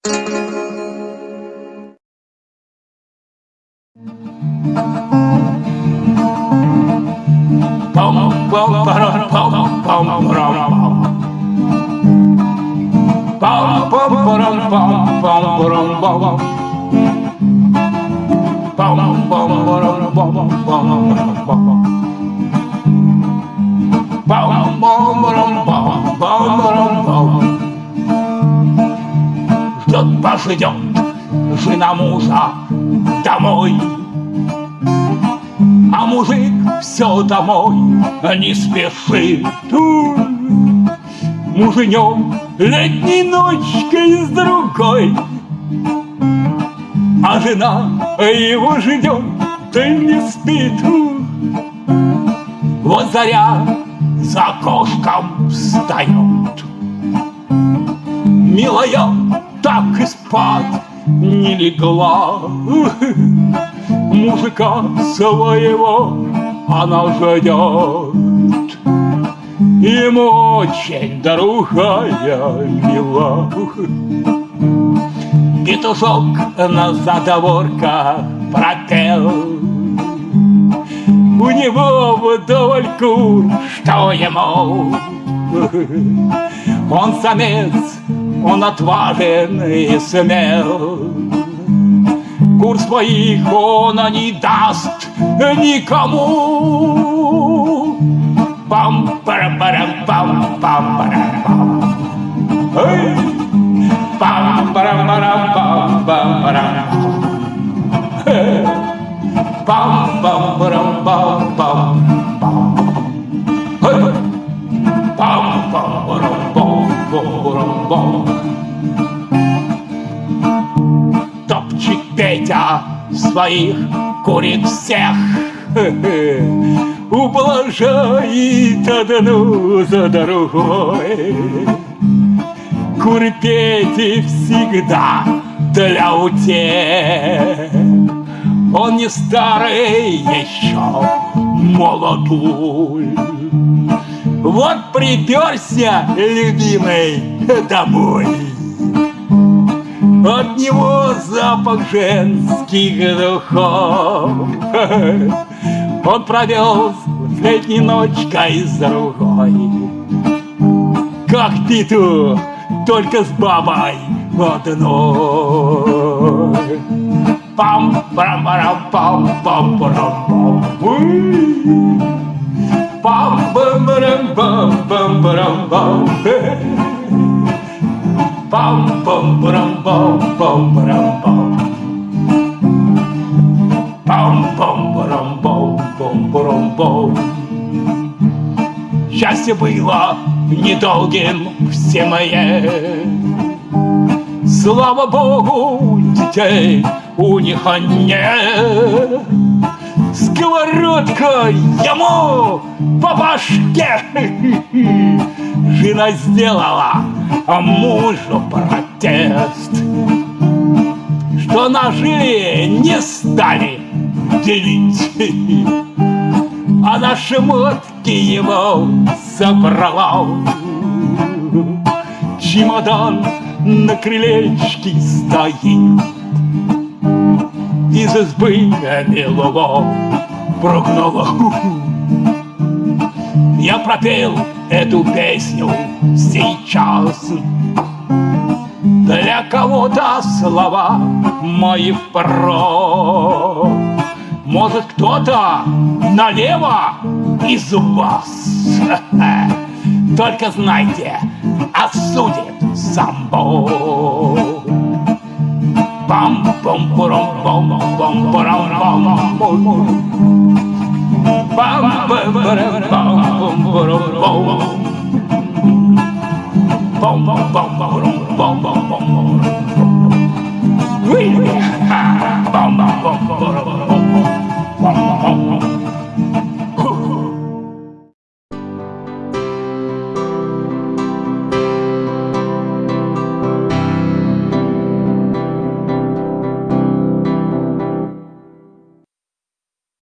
bum bum bum bum bum bum bum пождет жена мужа домой. А мужик все домой не спешит. Муженек летней ночкой с другой, А жена его ждет, да не спит. Вот заря за окошком встает. Милая так и спать не легла. Мужика своего она ждет. Ему очень другая мила. Петушок на задворках пропел. У него вдоволь кур, что ему Он самец, он отважен и смел. Кур своих он не даст никому. Пам парам парам пам пам парам пам. Пам парам парам пам пам парам. Пам пам парам пам пам пам своих курит всех. Ублажает одну за другой. Куры Пети всегда для утех. Он не старый еще молодой. Вот приперся любимый домой от него запах женских духов. Он провел с ночкой с другой Как Питу, только с бабой одной. Пам парам парам пам пам парам пам пам парам пам пам парам пам парам пам Счастье было недолгим в семье Слава Богу, детей у них нет Сковородка ему по башке Жена сделала а мужу протест Что ножи не стали делить. А на шмотки его собрала Чемодан на крылечке стоит. Из избы милого прогнала. Я пропел эту песню сейчас. Для кого-то слова мои впрок. Может кто-то налево из вас. Только знайте, осудит сам Бог. Пам bum bum bum bum bum bum bum bum